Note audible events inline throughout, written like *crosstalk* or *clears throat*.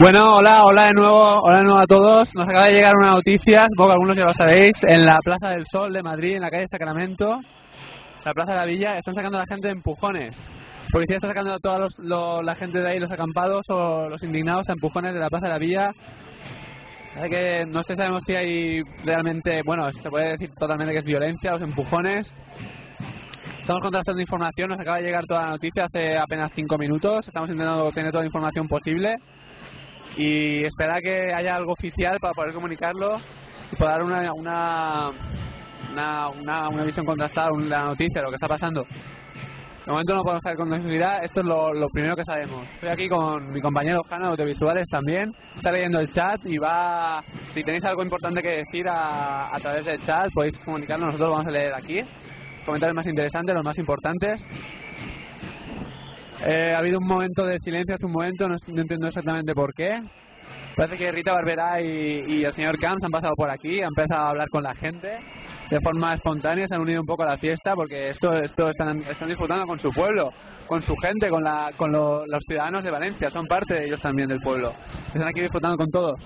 Bueno, hola, hola de nuevo, hola de nuevo a todos. Nos acaba de llegar una noticia, supongo algunos ya lo sabéis, en la Plaza del Sol de Madrid, en la calle Sacramento, la Plaza de la Villa, están sacando a la gente de empujones. La policía está sacando a toda la gente de ahí, los acampados o los indignados a empujones de la Plaza de la Villa. Que no sé, sabemos si hay realmente, bueno, se puede decir totalmente que es violencia, los empujones. Estamos contrastando información, nos acaba de llegar toda la noticia hace apenas cinco minutos. Estamos intentando tener toda la información posible y esperar que haya algo oficial para poder comunicarlo y poder dar una, una, una, una, una visión contrastada de la noticia, lo que está pasando. De momento no podemos saber con seguridad, esto es lo, lo primero que sabemos. Estoy aquí con mi compañero Jano de Audiovisuales también, está leyendo el chat y va, si tenéis algo importante que decir a, a través del chat podéis comunicarlo, nosotros vamos a leer aquí. Comentarios más interesantes, los más importantes. Eh, ha habido un momento de silencio hace un momento, no, no entiendo exactamente por qué. Parece que Rita Barberá y, y el señor Camps han pasado por aquí, han empezado a hablar con la gente de forma espontánea, se han unido un poco a la fiesta porque esto, esto están, están disfrutando con su pueblo, con su gente, con, la, con lo- los ciudadanos de Valencia, son parte de ellos también del pueblo. Están aquí disfrutando con todo.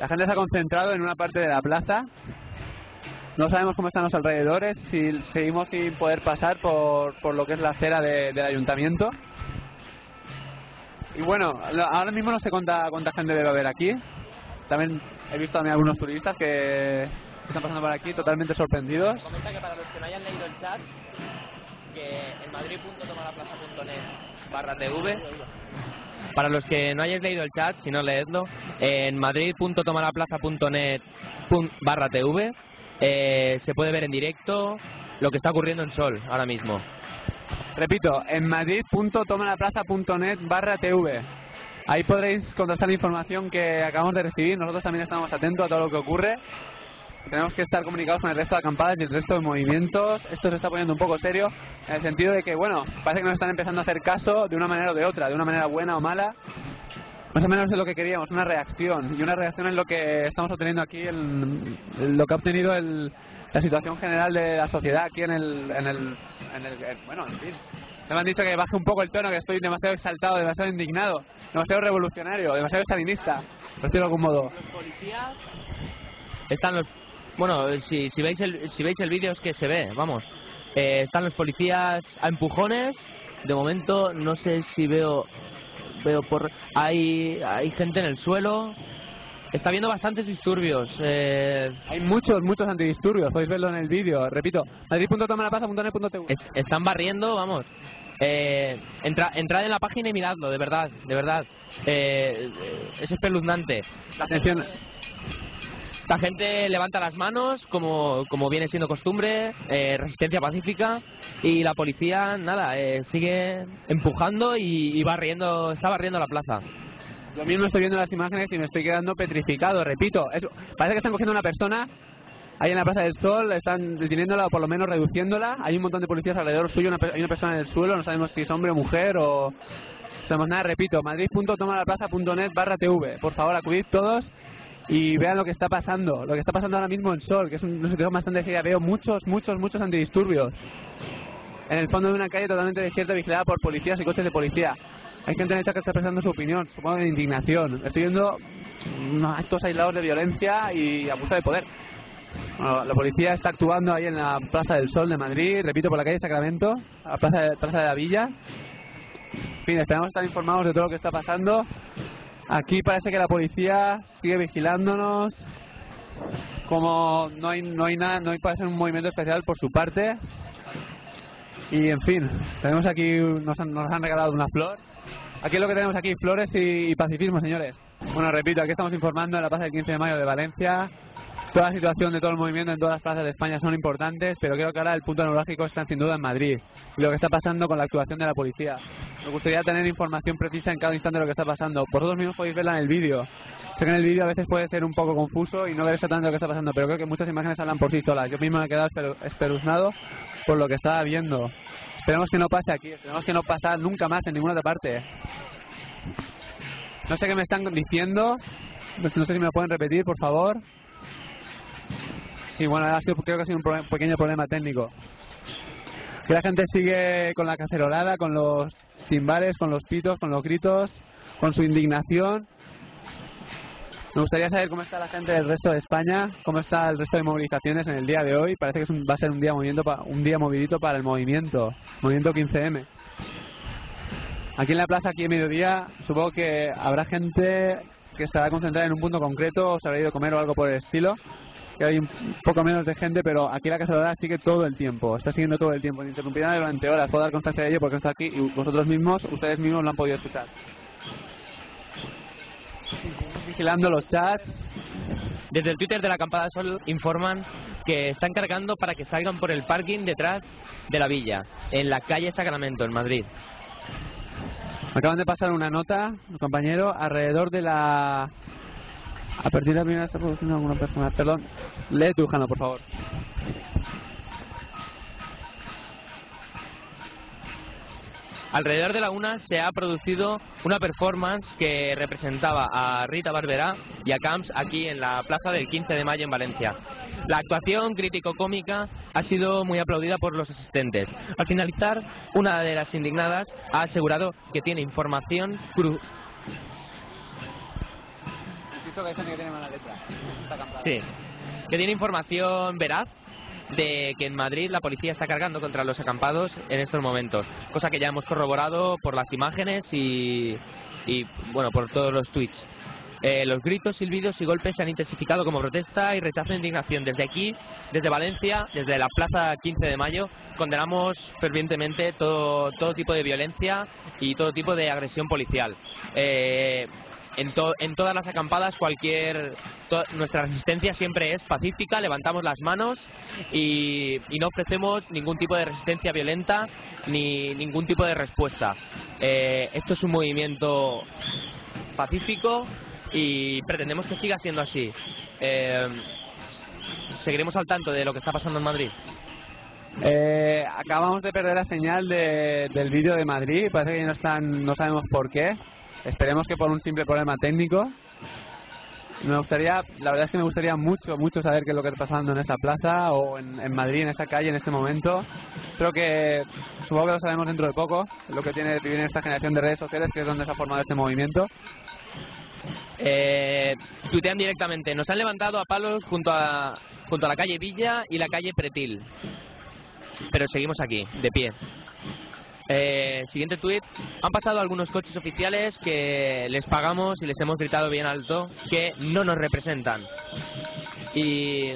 La gente se ha concentrado en una parte de la plaza. No sabemos cómo están los alrededores, si seguimos sin poder pasar por, por lo que es la acera de- del ayuntamiento. Y bueno, ahora mismo no sé cuánta, cuánta gente debe haber aquí. También he visto también algunos turistas que están pasando por aquí totalmente sorprendidos. Comenta que para los que no hayan leído el chat, que en madrid.tomalaplaza.net barra TV, para los que no hayáis leído el chat, si no leedlo, en madrid.tomalaplaza.net barra TV eh, se puede ver en directo lo que está ocurriendo en Sol ahora mismo. Repito, en madrid.tomalaplaza.net barra TV. Ahí podréis contrastar la información que acabamos de recibir. Nosotros también estamos atentos a todo lo que ocurre. Tenemos que estar comunicados con el resto de acampadas y el resto de movimientos. Esto se está poniendo un poco serio en el sentido de que, bueno, parece que nos están empezando a hacer caso de una manera o de otra, de una manera buena o mala. Más o menos es lo que queríamos, una reacción. Y una reacción es lo que estamos obteniendo aquí, en, lo que ha obtenido el- la situación general de la sociedad aquí en el, en el, en el- en- bueno, en fin. Me han dicho que baje un poco el tono, que estoy demasiado exaltado, demasiado indignado, demasiado revolucionario, demasiado estalinista, por decirlo de algún modo. Están los bueno, si, si veis el si veis el vídeo es que se ve, vamos. Eh, están los policías a empujones. De momento no sé si veo veo por hay hay gente en el suelo. Está habiendo bastantes disturbios. Eh, Hay muchos, muchos antidisturbios, podéis verlo en el vídeo. Repito, madrid.tomalaplaza.net.tv. est- están barriendo, vamos. Eh, entra, entrad en la página y miradlo, de verdad, de verdad. Eh, eh, es espeluznante. La atención, La gente levanta las manos, como, como viene siendo costumbre, eh, resistencia pacífica, y la policía, nada, eh, sigue empujando y, y barriendo, está barriendo la plaza. Yo mismo estoy viendo las imágenes y me estoy quedando petrificado, repito. Es- parece que están cogiendo una persona ahí en la Plaza del Sol, están deteniéndola o por lo menos reduciéndola. Hay un montón de policías alrededor suyo, una hay una persona en el suelo, no sabemos si es hombre o mujer o... No sabemos nada, repito, madrid.tomalaplaza.net barra TV. Por favor, acudid todos y vean lo que está pasando, lo que está pasando ahora mismo en Sol, que es un- situación bastante seria. Veo muchos, muchos, muchos antidisturbios. En el fondo de una calle totalmente desierta, vigilada por policías y coches de policía. Hay gente en chat que está expresando su opinión, supongo de indignación. Estoy viendo unos actos aislados de violencia y abuso de poder. Bueno, la policía está actuando ahí en la Plaza del Sol de Madrid, repito, por la calle Sacramento, a la Plaza de, Plaza de la Villa. En fin, esperamos estar informados de todo lo que está pasando. Aquí parece que la policía sigue vigilándonos. Como no hay, no hay nada, no hay parece un movimiento especial por su parte. Y en fin, tenemos aquí, nos han, nos han regalado una flor. Aquí es lo que tenemos aquí, flores y, y pacifismo, señores. Bueno, repito, aquí estamos informando en la plaza del 15 de mayo de Valencia. Toda la situación de todo el movimiento en todas las plazas de España son importantes, pero creo que ahora el punto neurálgico está sin duda en Madrid. Y lo que está pasando con la actuación de la policía. Me gustaría tener información precisa en cada instante de lo que está pasando. Vosotros mismos podéis verla en el vídeo. Sé que en el vídeo a veces puede ser un poco confuso y no ver exactamente lo que está pasando, pero creo que muchas imágenes hablan por sí solas. Yo mismo me he quedado espeluznado por lo que estaba viendo. Esperemos que no pase aquí, esperemos que no pase nunca más en ninguna otra parte. No sé qué me están diciendo, No sé si me lo pueden repetir, por favor. Sí, bueno, ha sido, creo que ha sido un proble- pequeño problema técnico. La gente sigue con la cacerolada, con los timbales, con los pitos, con los gritos, con su indignación. Me gustaría saber cómo está la gente del resto de España, cómo está el resto de movilizaciones en el día de hoy. Parece que es un- va a ser un día, movimiento pa- un día movidito para el movimiento, movimiento 15M. Aquí en la plaza, aquí en mediodía, supongo que habrá gente que estará concentrada en un punto concreto, o se habrá ido a comer o algo por el estilo. Que hay un poco menos de gente, pero aquí la cacerolada sigue todo el tiempo, está siguiendo todo el tiempo, ininterrumpida durante horas. Puedo dar constancia de ello porque está aquí y vosotros mismos, ustedes mismos lo han podido escuchar. Vigilando los chats, Desde el Twitter de la Acampada Sol informan que están cargando para que salgan por el parking detrás de la villa, en la calle Sacramento, en Madrid. Acaban de pasar una nota, compañero, alrededor de la... A partir de la primera está produciendo alguna persona. Perdón, lee por favor. Alrededor de la una se ha producido una performance que representaba a Rita Barberá y a Camps aquí en la plaza del 15 de mayo en Valencia. La actuación crítico-cómica ha sido muy aplaudida por los asistentes. Al finalizar, una de las indignadas ha asegurado que tiene información cru- Que hay gente que tiene mala letra. Sí, que tiene información veraz de que en Madrid la policía está cargando contra los acampados en estos momentos, cosa que ya hemos corroborado por las imágenes y, y, bueno, por todos los tweets. Eh, los gritos, silbidos y golpes se han intensificado como protesta y rechazo e indignación. Desde aquí, desde Valencia, desde la Plaza 15 de Mayo, condenamos fervientemente todo, todo tipo de violencia y todo tipo de agresión policial. Eh, en, to- en todas las acampadas cualquier to- nuestra resistencia siempre es pacífica levantamos las manos y, y no ofrecemos ningún tipo de resistencia violenta ni ningún tipo de respuesta Eh, esto es un movimiento pacífico y pretendemos que siga siendo así Eh, seguiremos al tanto de lo que está pasando en Madrid Eh, acabamos de perder la señal de- del vídeo de Madrid. Parece que no están, no sabemos por qué. Esperemos que por un simple problema técnico. Me gustaría, la verdad es que me gustaría mucho, mucho saber qué es lo que está pasando en esa plaza o en, en Madrid, en esa calle, en este momento. Creo que, supongo que lo sabemos dentro de poco, lo que tiene vivir en esta generación de redes sociales, que es donde se ha formado este movimiento. eh, tuitean directamente. Nos han levantado a palos junto a, junto a la calle Villa y la calle Pretil. Pero seguimos aquí, de pie. Eh, siguiente tuit. Han pasado algunos coches oficiales que les pagamos y les hemos gritado bien alto que no nos representan. Y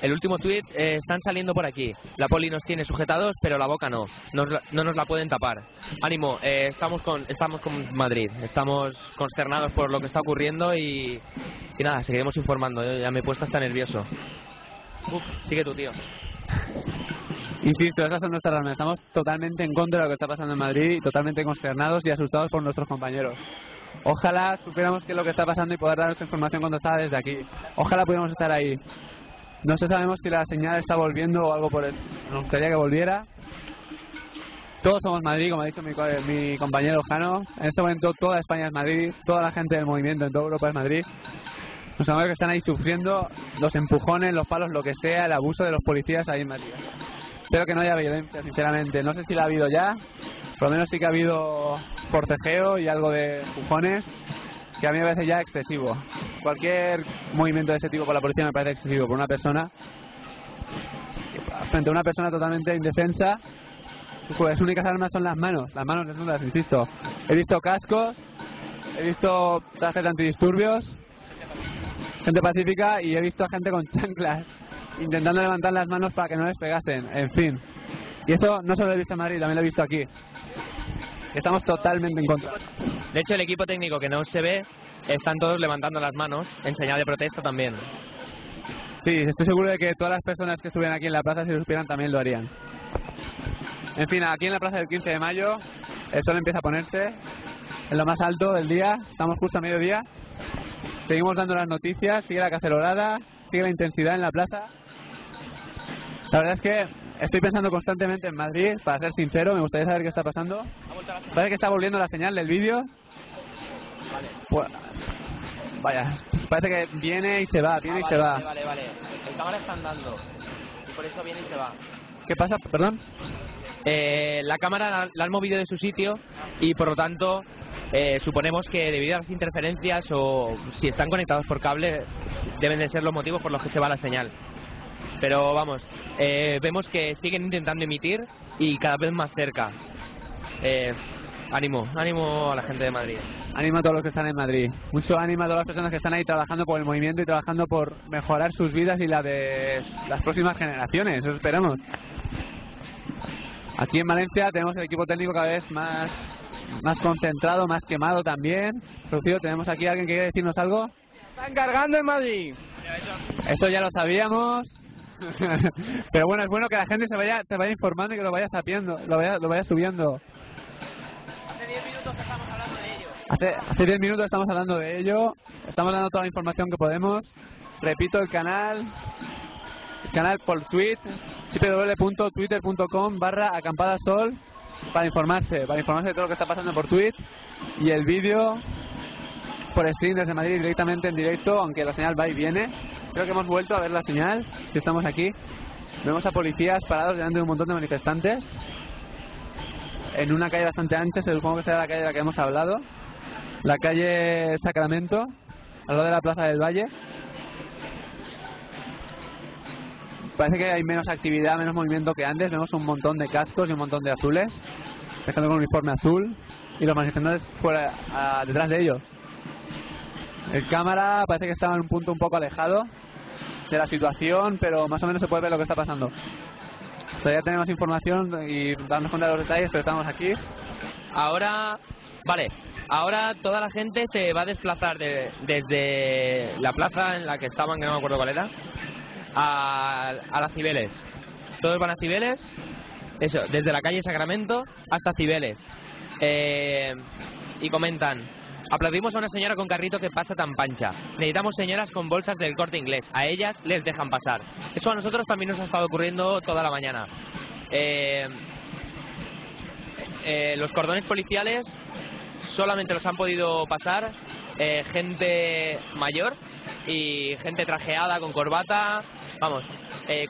el último tuit, eh, están saliendo por aquí. La poli nos tiene sujetados, pero la boca no. Nos no nos la pueden tapar. Ánimo, eh, estamos con estamos con Madrid. Estamos consternados por lo que está ocurriendo y, y nada, seguiremos informando. Ya me he puesto hasta nervioso. Uf, sigue tu tío. Insisto, esas son nuestras razones. Estamos totalmente en contra de lo que está pasando en Madrid y totalmente consternados y asustados por nuestros compañeros. Ojalá supiéramos qué es lo que está pasando y poder dar nuestra información cuando está desde aquí. Ojalá pudiéramos estar ahí. No sé, sabemos si la señal está volviendo o algo por el... Nos gustaría que volviera. Todos somos Madrid, como ha dicho mi compañero Jano. En este momento toda España es Madrid, toda la gente del movimiento en toda Europa es Madrid. Los amigos que están ahí sufriendo los empujones, los palos, lo que sea, el abuso de los policías ahí en Madrid. Espero que no haya violencia, sinceramente. No sé si la ha habido ya. Por lo menos sí que ha habido forcejeo y algo de empujones, que a mí me parece ya excesivo. Cualquier movimiento de ese tipo por la policía me parece excesivo. Por una persona, frente a una persona totalmente indefensa, pues sus únicas armas son las manos. Las manos desnudas, insisto. He visto cascos, he visto de antidisturbios, gente pacífica y he visto a gente con chanclas intentando levantar las manos para que no les pegasen, en fin. Y eso no solo lo he visto en Madrid, también lo he visto aquí. Estamos totalmente en contra. De hecho, el equipo técnico que no se ve están todos levantando las manos en señal de protesta también. Sí, estoy seguro de que todas las personas que estuvieran aquí en la plaza, si lo supieran, también lo harían. En fin, aquí en la plaza del 15 de mayo, el sol empieza a ponerse en lo más alto del día, estamos justo a mediodía. Seguimos dando las noticias, sigue la cacerolada, sigue la intensidad en la plaza. La verdad es que estoy pensando constantemente en Madrid, para ser sincero, me gustaría saber qué está pasando. Parece que está volviendo la señal del vídeo. Pues, Vaya, parece que viene y se va, viene Ah, y se vale, va. Vale, vale, vale. El cámara está andando. Y por eso viene y se va. ¿Qué pasa? Perdón. Eh, la cámara la, la han movido de su sitio y por lo tanto eh, suponemos que debido a las interferencias o si están conectados por cable deben de ser los motivos por los que se va la señal. Pero vamos, eh, vemos que siguen intentando emitir y cada vez más cerca. Eh, ánimo, ánimo a la gente de Madrid. Ánimo a todos los que están en Madrid. Mucho ánimo a todas las personas que están ahí trabajando por el movimiento y trabajando por mejorar sus vidas y la de las próximas generaciones. Eso esperamos. Aquí en Valencia tenemos el equipo técnico cada vez más, más concentrado, más quemado también. Rocío, tenemos aquí a alguien que quiere decirnos algo. Están cargando en Madrid. Eso ya lo sabíamos. *laughs* Pero bueno, es bueno que la gente se vaya, se vaya informando y que lo vaya sabiendo, lo vaya, lo vaya subiendo. Hace 10 minutos que estamos hablando de ello. Hace, hace 10 minutos estamos hablando de ello, estamos dando toda la información que podemos. Repito, el canal, el canal por tweet, www.twitter.com barra acampadasol para informarse, para informarse de todo lo que está pasando por tweet y el vídeo por stream desde Madrid directamente en directo, aunque la señal va y viene. Creo que hemos vuelto a ver la señal, si estamos aquí. Vemos a policías parados delante de un montón de manifestantes en una calle bastante ancha, se supongo que será la calle de la que hemos hablado, la calle Sacramento, al lado de la Plaza del Valle. Parece que hay menos actividad, menos movimiento que antes. Vemos un montón de cascos y un montón de azules, dejando con uniforme azul y los manifestantes fuera, a- detrás de ellos. El cámara parece que estaba en un punto un poco alejado de la situación, pero más o menos se puede ver lo que está pasando. Todavía tenemos información y darnos cuenta de los detalles, pero estamos aquí. Ahora, vale, ahora toda la gente se va a desplazar de- desde la plaza en la que estaban, que no me acuerdo cuál era, a, a las Cibeles. Todos van a Cibeles, eso, desde la calle Sacramento hasta Cibeles. Eh, y comentan, aplaudimos a una señora con carrito que pasa tan pancha. Necesitamos señoras con bolsas del corte inglés. A ellas les dejan pasar. Eso a nosotros también nos ha estado ocurriendo toda la mañana. Eh, eh, los cordones policiales solamente los han podido pasar eh, gente mayor y gente trajeada con corbata, vamos,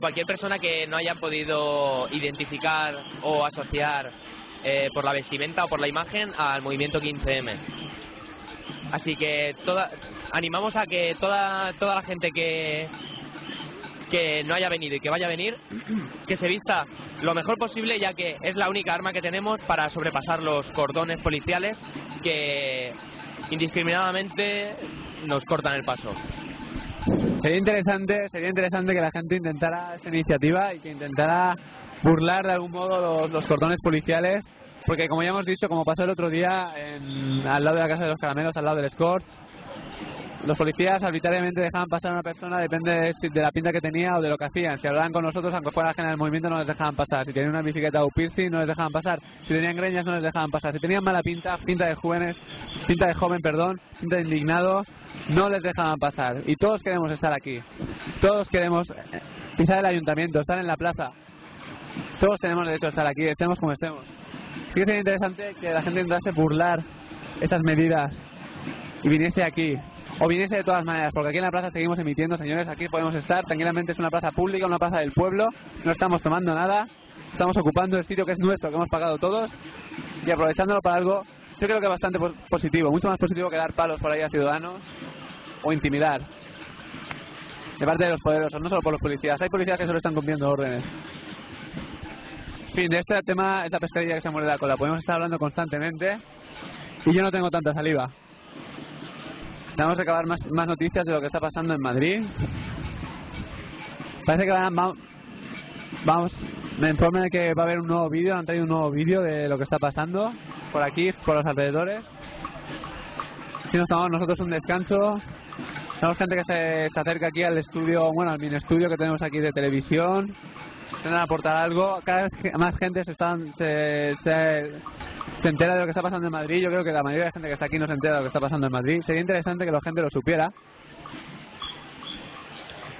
cualquier persona que no haya podido identificar o asociar por la vestimenta o por la imagen al movimiento 15M. Así que toda, animamos a que toda, toda la gente que, que no haya venido y que vaya a venir, *clears throat* que se vista lo mejor posible, ya que es la única arma que tenemos para sobrepasar los cordones policiales que indiscriminadamente nos cortan el paso. Sería interesante, sería interesante que la gente intentara esta iniciativa y que intentara burlar de algún modo los, los cordones policiales, porque como ya hemos dicho, como pasó el otro día en- al lado de la casa de los caramelos, al lado del Scorch, los policías arbitrariamente dejaban pasar a una persona, depende de, la pinta que tenía o de lo que hacían. Si hablaban con nosotros, aunque fuera ajena del movimiento, no les dejaban pasar. Si tenían una bicicleta o piercing, no les dejaban pasar. Si tenían greñas, no les dejaban pasar. Si tenían mala pinta, pinta de jóvenes, pinta de joven, perdón, pinta de indignado, no les dejaban pasar. Y todos queremos estar aquí. Todos queremos eh, pisar el ayuntamiento, estar en la plaza. Todos tenemos derecho a estar aquí, estemos como estemos. Sí que sería interesante que la gente intentase burlar esas medidas y viniese aquí. O viniese de todas maneras, porque aquí en la plaza seguimos emitiendo, señores, aquí podemos estar, tranquilamente es una plaza pública, una plaza del pueblo, no estamos tomando nada, estamos ocupando el sitio que es nuestro, que hemos pagado todos, y aprovechándolo para algo, yo creo que bastante pos- positivo, mucho más positivo que dar palos por ahí a ciudadanos o intimidar. De parte de los poderosos, no solo por los policías, hay policías que solo están cumpliendo órdenes. Fin, de este tema, esta pescadilla que se muere la cola, podemos estar hablando constantemente y yo no tengo tanta saliva. Tenemos que acabar más, más noticias de lo que está pasando en Madrid. Parece que van, va- vamos, me informan de que va a haber un nuevo vídeo, han traído un nuevo vídeo de lo que está pasando por aquí, por los alrededores. Si nos tomamos nosotros un descanso, tenemos gente que se, se acerca aquí al estudio, bueno, al mini estudio que tenemos aquí de televisión, intentan aportar algo. Cada vez más gente se, están, se, se, se entera de lo que está pasando en Madrid. Yo creo que la mayoría de la gente que está aquí no se entera de lo que está pasando en Madrid. Sería interesante que la gente lo supiera.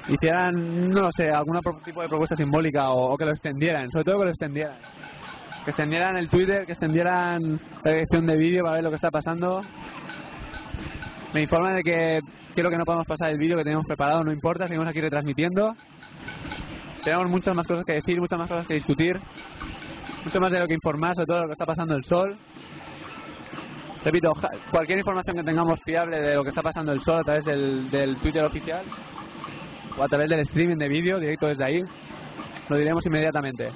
Hicieran, no lo sé, algún tipo de propuesta simbólica o, o que lo extendieran, sobre todo que lo extendieran. Que extendieran el Twitter, que extendieran la dirección de vídeo para ver lo que está pasando. Me informan de que creo que no podemos pasar el vídeo que teníamos preparado, no importa, seguimos aquí retransmitiendo. Tenemos muchas más cosas que decir, muchas más cosas que discutir, mucho más de lo que informar sobre todo lo que está pasando el sol. Repito, cualquier información que tengamos fiable de lo que está pasando el sol a través del, del Twitter oficial o a través del streaming de vídeo directo desde ahí, lo diremos inmediatamente.